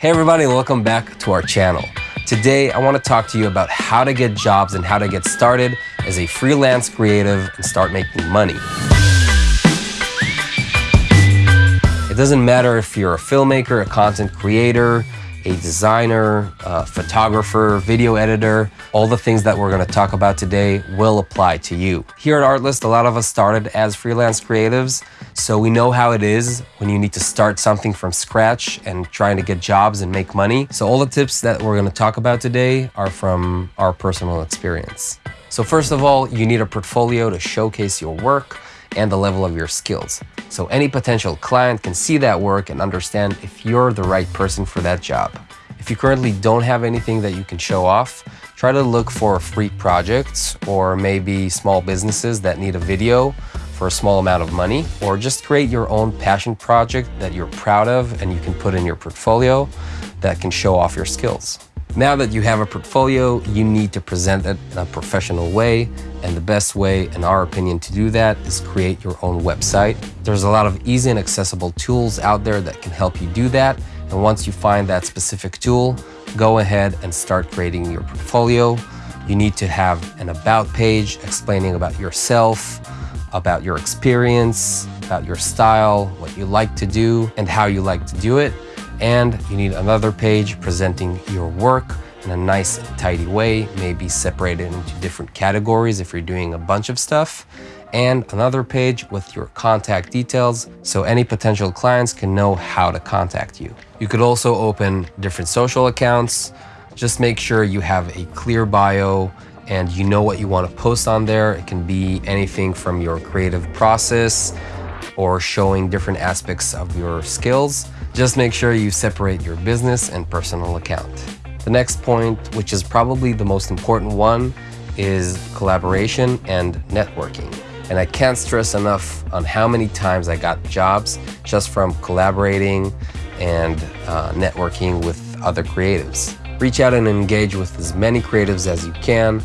Hey everybody, welcome back to our channel. Today, I want to talk to you about how to get jobs and how to get started as a freelance creative and start making money. It doesn't matter if you're a filmmaker, a content creator, a designer, a photographer, video editor, all the things that we're going to talk about today will apply to you. Here at Artlist, a lot of us started as freelance creatives, so we know how it is when you need to start something from scratch and trying to get jobs and make money. So all the tips that we're going to talk about today are from our personal experience. So first of all, you need a portfolio to showcase your work and the level of your skills. So any potential client can see that work and understand if you're the right person for that job. If you currently don't have anything that you can show off, try to look for free projects or maybe small businesses that need a video for a small amount of money, or just create your own passion project that you're proud of and you can put in your portfolio that can show off your skills. Now that you have a portfolio, you need to present it in a professional way. And the best way, in our opinion, to do that is create your own website. There's a lot of easy and accessible tools out there that can help you do that. And once you find that specific tool, go ahead and start creating your portfolio. You need to have an about page explaining about yourself, about your experience, about your style, what you like to do, and how you like to do it. And you need another page presenting your work in a nice tidy way, maybe separated into different categories if you're doing a bunch of stuff. And another page with your contact details so any potential clients can know how to contact you. You could also open different social accounts. Just make sure you have a clear bio and you know what you want to post on there. It can be anything from your creative process or showing different aspects of your skills just make sure you separate your business and personal account. The next point, which is probably the most important one, is collaboration and networking. And I can't stress enough on how many times I got jobs just from collaborating and uh, networking with other creatives. Reach out and engage with as many creatives as you can.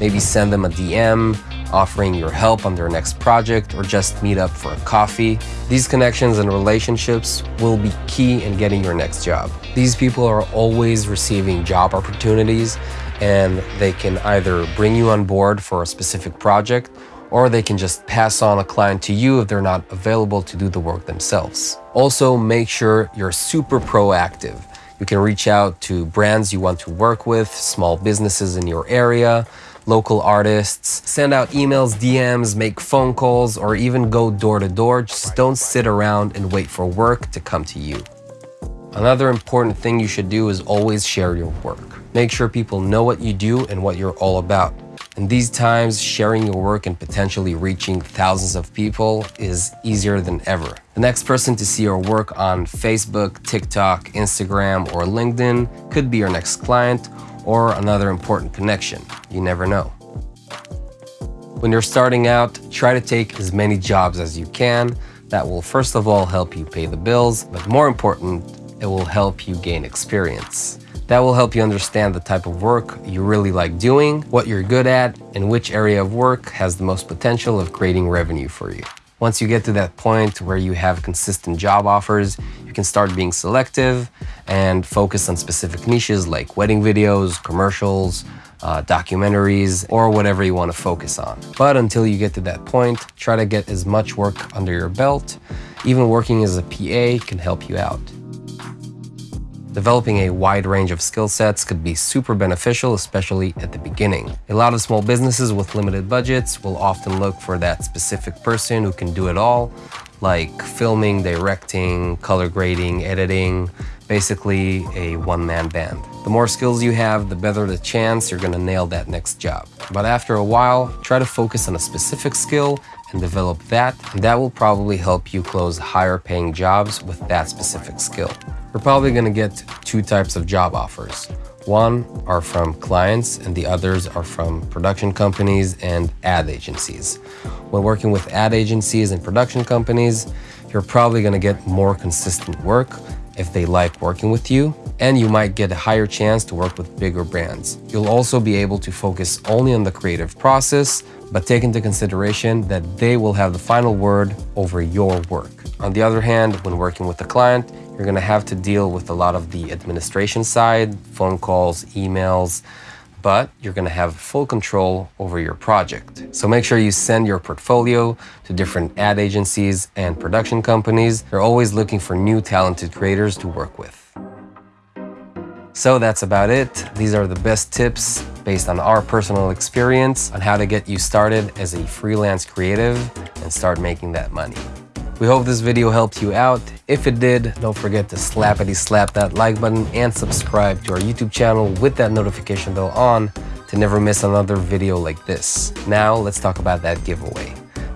Maybe send them a DM offering your help on their next project, or just meet up for a coffee. These connections and relationships will be key in getting your next job. These people are always receiving job opportunities and they can either bring you on board for a specific project or they can just pass on a client to you if they're not available to do the work themselves. Also, make sure you're super proactive. You can reach out to brands you want to work with, small businesses in your area, local artists, send out emails, DMs, make phone calls, or even go door to door. Just don't sit around and wait for work to come to you. Another important thing you should do is always share your work. Make sure people know what you do and what you're all about. In these times, sharing your work and potentially reaching thousands of people is easier than ever. The next person to see your work on Facebook, TikTok, Instagram, or LinkedIn could be your next client or another important connection. You never know. When you're starting out, try to take as many jobs as you can. That will first of all help you pay the bills, but more important, it will help you gain experience. That will help you understand the type of work you really like doing, what you're good at, and which area of work has the most potential of creating revenue for you. Once you get to that point where you have consistent job offers, you can start being selective and focus on specific niches like wedding videos, commercials, uh, documentaries, or whatever you want to focus on. But until you get to that point, try to get as much work under your belt. Even working as a PA can help you out. Developing a wide range of skill sets could be super beneficial, especially at the beginning. A lot of small businesses with limited budgets will often look for that specific person who can do it all, like filming, directing, color grading, editing, basically a one-man band. The more skills you have, the better the chance you're gonna nail that next job. But after a while, try to focus on a specific skill and develop that, and that will probably help you close higher paying jobs with that specific skill. We're probably gonna get two types of job offers. One are from clients and the others are from production companies and ad agencies. When working with ad agencies and production companies, you're probably gonna get more consistent work if they like working with you, and you might get a higher chance to work with bigger brands. You'll also be able to focus only on the creative process, but take into consideration that they will have the final word over your work. On the other hand, when working with a client, you're gonna have to deal with a lot of the administration side, phone calls, emails, but you're gonna have full control over your project. So make sure you send your portfolio to different ad agencies and production companies. They're always looking for new talented creators to work with. So that's about it. These are the best tips based on our personal experience on how to get you started as a freelance creative and start making that money. We hope this video helped you out. If it did, don't forget to slappity slap that like button and subscribe to our YouTube channel with that notification bell on to never miss another video like this. Now let's talk about that giveaway.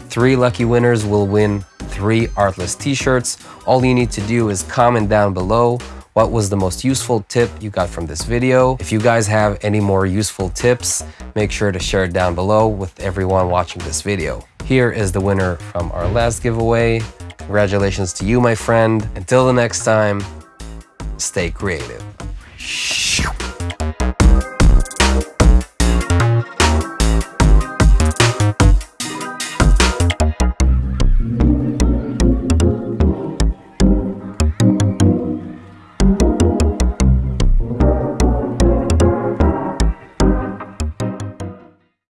Three lucky winners will win three Artlist t-shirts. All you need to do is comment down below what was the most useful tip you got from this video. If you guys have any more useful tips, make sure to share it down below with everyone watching this video. Here is the winner from our last giveaway. Congratulations to you, my friend. Until the next time, stay creative.